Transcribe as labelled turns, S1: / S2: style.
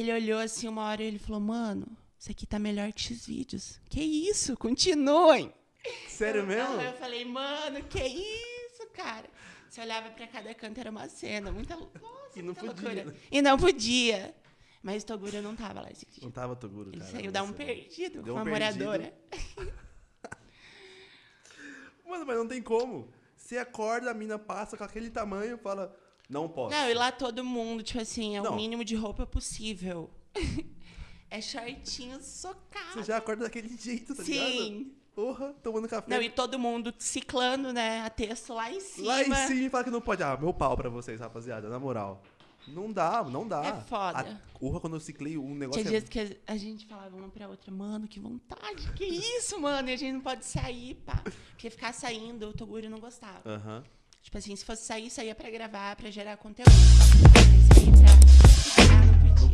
S1: ele olhou assim uma hora e ele falou, mano, isso aqui tá melhor que X vídeos. Que isso? Continuem!
S2: Sério
S1: eu,
S2: mesmo?
S1: Eu falei, mano, que isso, cara? Você olhava pra cada canto, era uma cena, muita, nossa,
S2: E não
S1: muita
S2: podia,
S1: loucura.
S2: né?
S1: E não podia. Mas Toguro não tava lá esse dia.
S2: Não tava Toguro,
S1: Ele
S2: cara.
S1: saiu dar um perdido
S2: Deu
S1: com
S2: um
S1: uma
S2: perdido.
S1: moradora.
S2: Mano, mas não tem como. Você acorda, a mina passa com aquele tamanho e fala, não posso.
S1: Não, e lá todo mundo, tipo assim, é
S2: Não.
S1: o mínimo de roupa possível. é shortinho socado.
S2: Você já acorda daquele jeito, tá ligado?
S1: Sim.
S2: Porra, tomando café.
S1: Não, e todo mundo ciclando, né? A texto lá em cima.
S2: Lá em cima e fala que não pode. Ah, meu pau pra vocês, rapaziada, na moral. Não dá, não dá.
S1: É foda.
S2: A, porra, quando eu ciclei um negócio...
S1: Tinha
S2: é-
S1: dias que a gente falava uma pra outra, mano, que vontade, que isso, mano? E a gente não pode sair, pá. Porque ficar saindo, o Toguro não gostava.
S2: Aham.
S1: Tipo assim, se fosse sair, saía pra gravar, pra gerar conteúdo. Pra